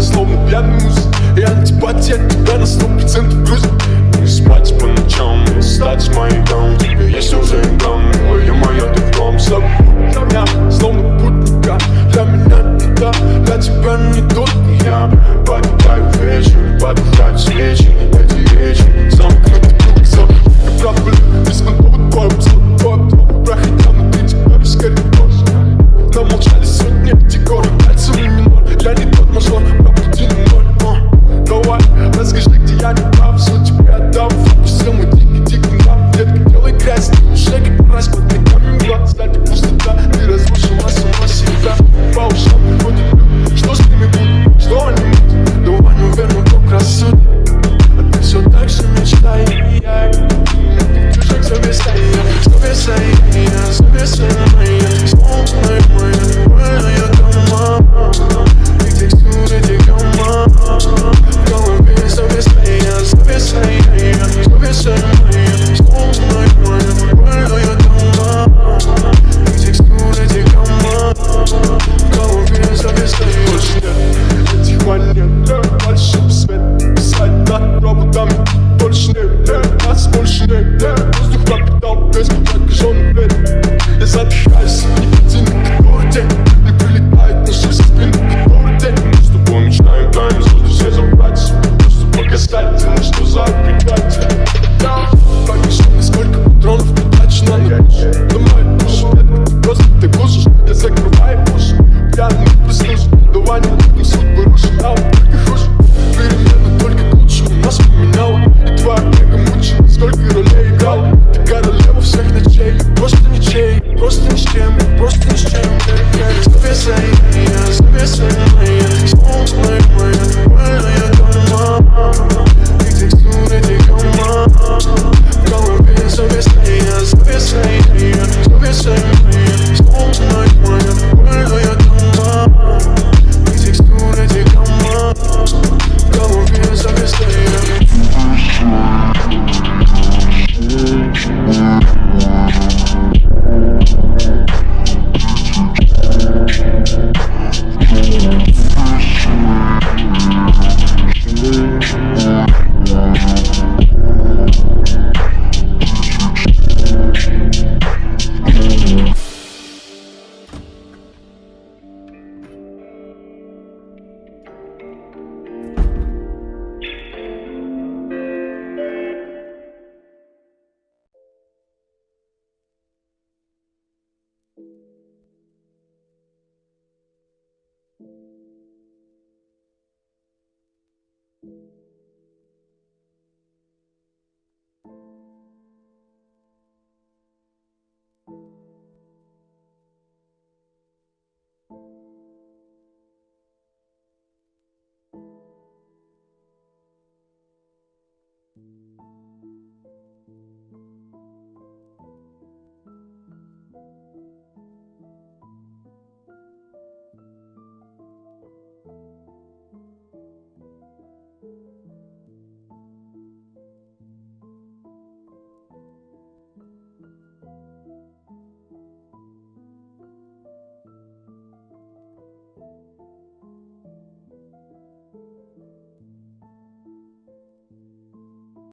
словно пьяный муз И антипатия тебя на сто процентов грузит Не спать по ночам, не стать гам Тебе есть уже гам, я моя ты в дом Забудь меня, словно путника Для меня не та, для тебя не тот Я подпаю вечер, подпаю свечи Эти речи, замкнутый круг, забудь Правда, беспонтовый твой обзор Проходя внутри тебя без коридор Намолчали сотни декоров Пальцами минор, я нас больше нет, нет Воздух пропитал без прокаженный бред Я задыхаюсь, никотин,